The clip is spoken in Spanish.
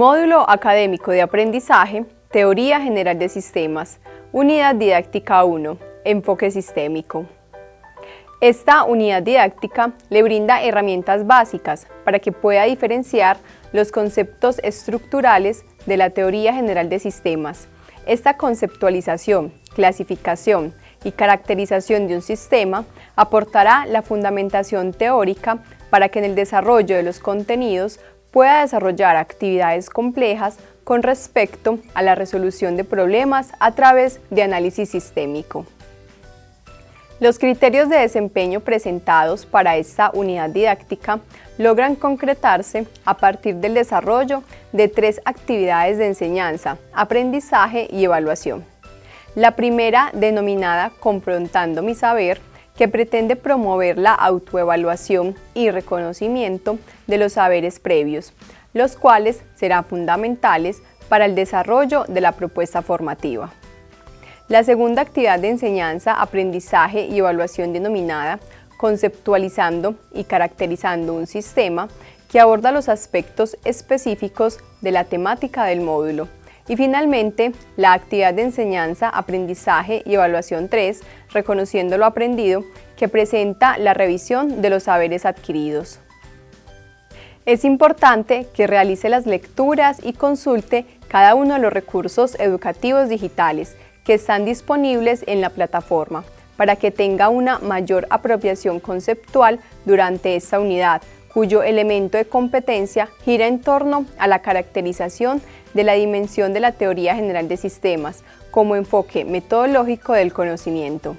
Módulo Académico de Aprendizaje, Teoría General de Sistemas, Unidad Didáctica 1, Enfoque Sistémico. Esta unidad didáctica le brinda herramientas básicas para que pueda diferenciar los conceptos estructurales de la teoría general de sistemas. Esta conceptualización, clasificación y caracterización de un sistema aportará la fundamentación teórica para que en el desarrollo de los contenidos pueda desarrollar actividades complejas con respecto a la resolución de problemas a través de análisis sistémico. Los criterios de desempeño presentados para esta unidad didáctica logran concretarse a partir del desarrollo de tres actividades de enseñanza, aprendizaje y evaluación. La primera, denominada Confrontando mi saber, que pretende promover la autoevaluación y reconocimiento de los saberes previos, los cuales serán fundamentales para el desarrollo de la propuesta formativa. La segunda actividad de enseñanza, aprendizaje y evaluación denominada conceptualizando y caracterizando un sistema que aborda los aspectos específicos de la temática del módulo, y finalmente, la actividad de enseñanza, aprendizaje y evaluación 3, reconociendo lo aprendido, que presenta la revisión de los saberes adquiridos. Es importante que realice las lecturas y consulte cada uno de los recursos educativos digitales que están disponibles en la plataforma para que tenga una mayor apropiación conceptual durante esta unidad, cuyo elemento de competencia gira en torno a la caracterización de la dimensión de la teoría general de sistemas como enfoque metodológico del conocimiento.